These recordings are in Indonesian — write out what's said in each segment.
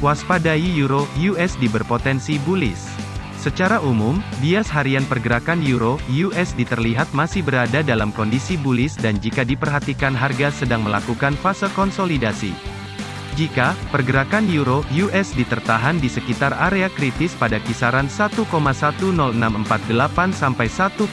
Waspadai Euro USD berpotensi bullish. Secara umum, bias harian pergerakan Euro USD terlihat masih berada dalam kondisi bullish dan jika diperhatikan harga sedang melakukan fase konsolidasi. Jika pergerakan euro USD tertahan di sekitar area kritis pada kisaran 1,10648 sampai 1,10206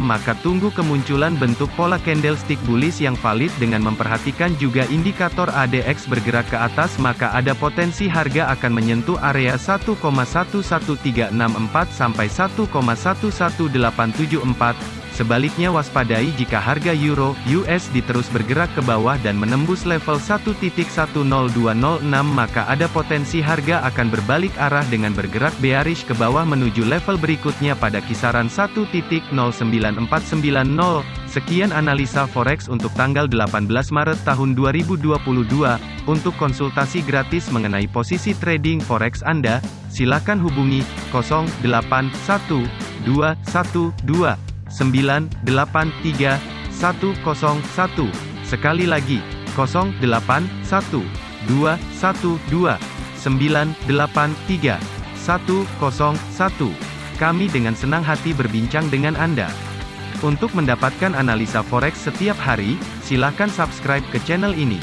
maka tunggu kemunculan bentuk pola candlestick bullish yang valid dengan memperhatikan juga indikator ADX bergerak ke atas maka ada potensi harga akan menyentuh area 1,11364 sampai 1,11874 Sebaliknya waspadai jika harga euro USD terus bergerak ke bawah dan menembus level 1.10206 maka ada potensi harga akan berbalik arah dengan bergerak bearish ke bawah menuju level berikutnya pada kisaran 1.09490. Sekian analisa forex untuk tanggal 18 Maret tahun 2022. Untuk konsultasi gratis mengenai posisi trading forex Anda, silakan hubungi 081212 983 101. Sekali lagi, 081 212 983 101. Kami dengan senang hati berbincang dengan Anda. Untuk mendapatkan analisa forex setiap hari, silakan subscribe ke channel ini.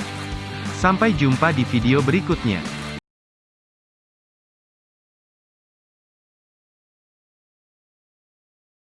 Sampai jumpa di video berikutnya.